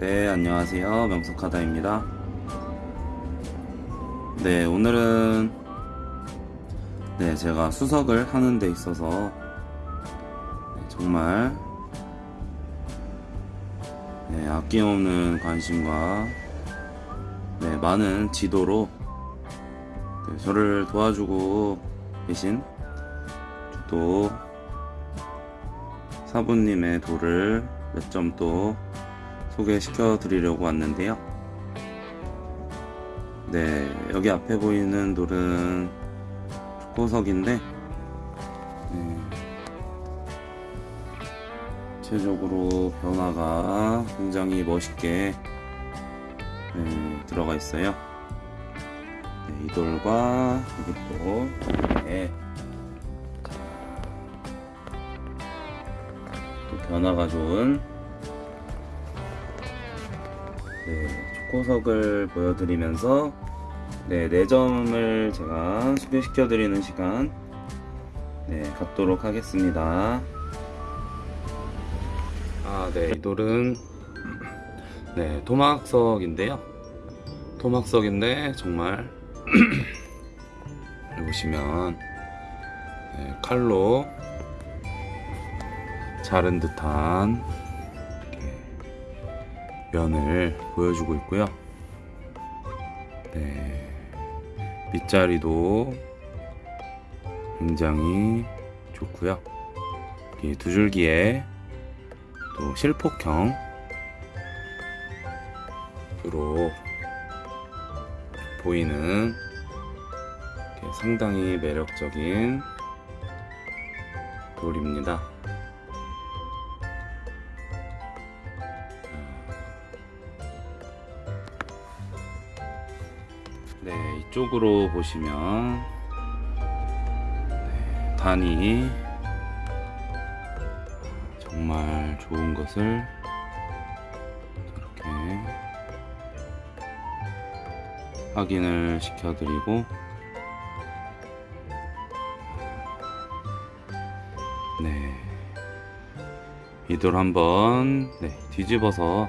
네, 안녕하세요. 명석하다입니다. 네, 오늘은 네, 제가 수석을 하는 데 있어서 네, 정말 네, 아낌없는 관심과 네, 많은 지도로 네, 저를 도와주고 계신 또 사부님의 돌을 몇점 또 소개시켜 드리려고 왔는데요. 네, 여기 앞에 보이는 돌은 초코석인데, 네, 전체적으로 변화가 굉장히 멋있게 네, 들어가 있어요. 네, 이 돌과 여기 또, 네, 또 변화가 좋은 네, 초코석을 보여드리면서 네, 4점을 제가 소개시켜 드리는 시간 네, 갖도록 하겠습니다. 아, 네, 이 돌은 네, 토막석인데요. 토막석인데 정말 보시면 네, 칼로 자른 듯한 면을 보여주고 있고요. 네, 밑자리도 굉장히 좋고요. 이 두 줄기에 또 실폭형으로 보이는 상당히 매력적인 돌입니다. 이쪽으로 보시면 네, 단이 정말 좋은 것을 이렇게 확인을 시켜드리고 네, 이돌 한번 네, 뒤집어서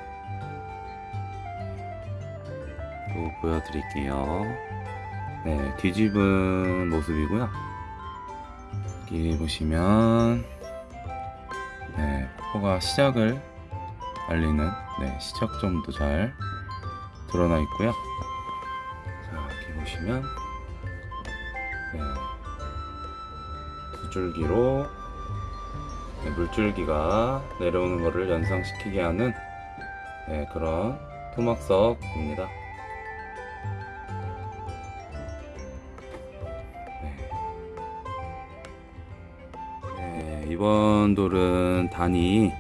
또 보여드릴게요. 네, 뒤집은 모습이고요. 여기 보시면 네, 포가 시작을 알리는 네, 시작점도 잘 드러나 있고요. 자, 여기 보시면 네, 두 줄기로 네, 물줄기가 내려오는 것을 연상시키게 하는 네, 그런 토막석입니다. 이번 돌은 단이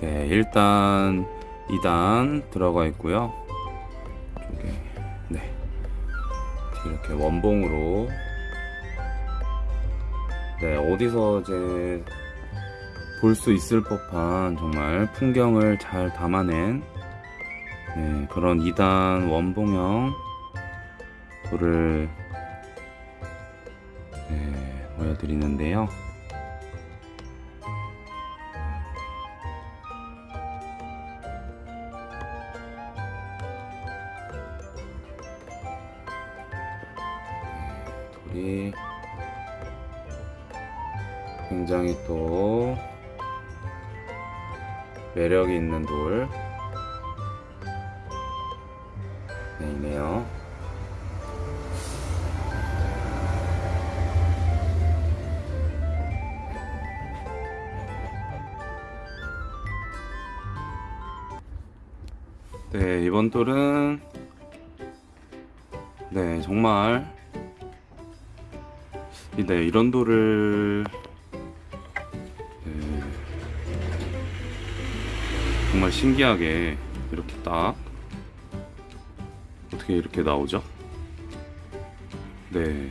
네, 1단, 2단 들어가 있고요. 이쪽에 네. 이렇게 원봉으로 네, 어디서 이제 볼 수 있을 법한 정말 풍경을 잘 담아낸 네, 그런 2단 원봉형 돌을 네, 보여드리는데요. 돌이 굉장히 또 매력이 있는 돌 네, 이네요. 네, 이번 돌은 네, 정말 네, 이런 돌을 네, 정말 신기하게 이렇게 딱 어떻게 이렇게 나오죠? 네.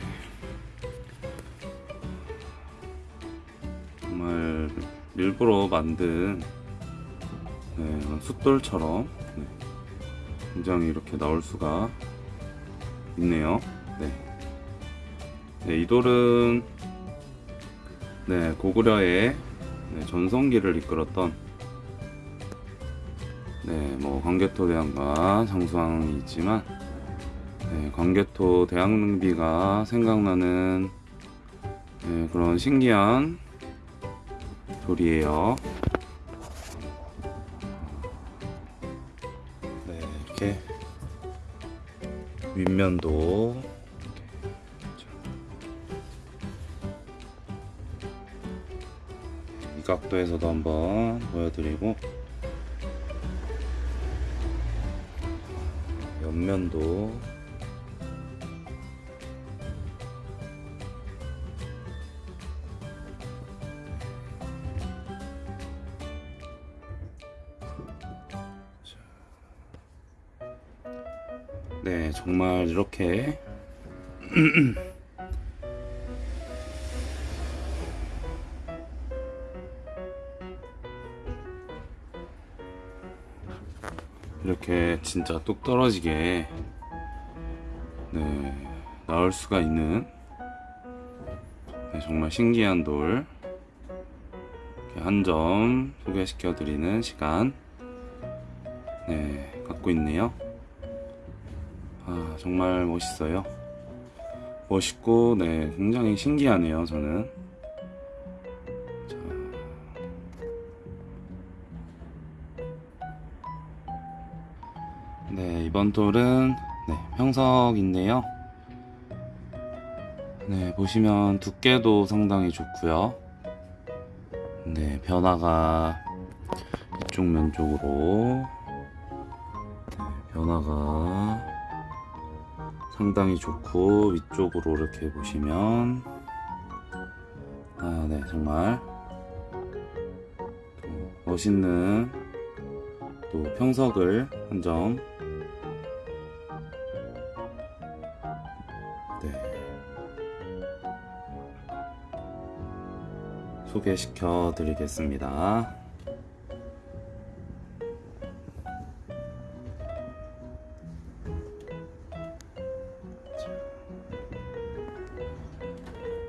정말 일부러 만든 네, 숫돌처럼 네, 굉장히 이렇게 나올 수가 있네요. 네. 네, 이 돌은 네, 고구려의 네, 전성기를 이끌었던 네, 뭐 광개토 대왕과 장수왕이 있지만 네, 광개토 대왕릉비가 생각나는 네, 그런 신기한 돌이에요. 네, 이렇게 윗면도 각도에서도 한번 보여드리고 옆면도 네, 정말 이렇게 이렇게 진짜 뚝 떨어지게 네, 나올 수가 있는 네, 정말 신기한 돌 한 점 소개시켜 드리는 시간 네, 갖고 있네요. 아, 정말 멋있어요. 멋있고, 네, 굉장히 신기하네요, 저는. 이번 돌은, 네, 평석인데요. 네, 보시면 두께도 상당히 좋고요. 네, 변화가 이쪽 면 쪽으로 네, 변화가 상당히 좋고 위쪽으로 이렇게 보시면 아, 네, 정말 또 멋있는 또 평석을 한점 소개시켜 드리겠습니다.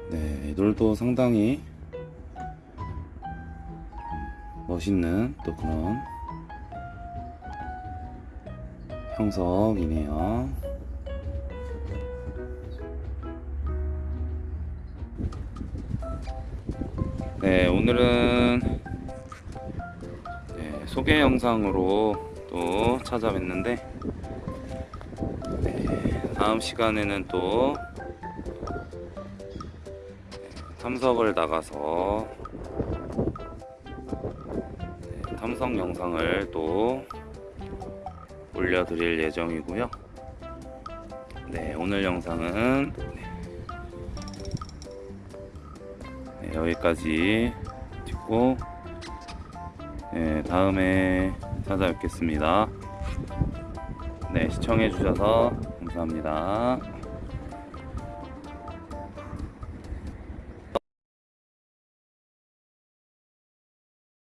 네, 이 돌도 상당히 멋있는 또 그런 형석이네요. 네, 오늘은 네, 소개 영상으로 또 찾아뵀는데 네, 다음 시간에는 또 탐석을 나가서 네, 탐석 영상을 또 올려드릴 예정이고요. 네, 오늘 영상은 여기까지 찍고 네, 다음에 찾아뵙겠습니다. 네, 시청해주셔서 감사합니다.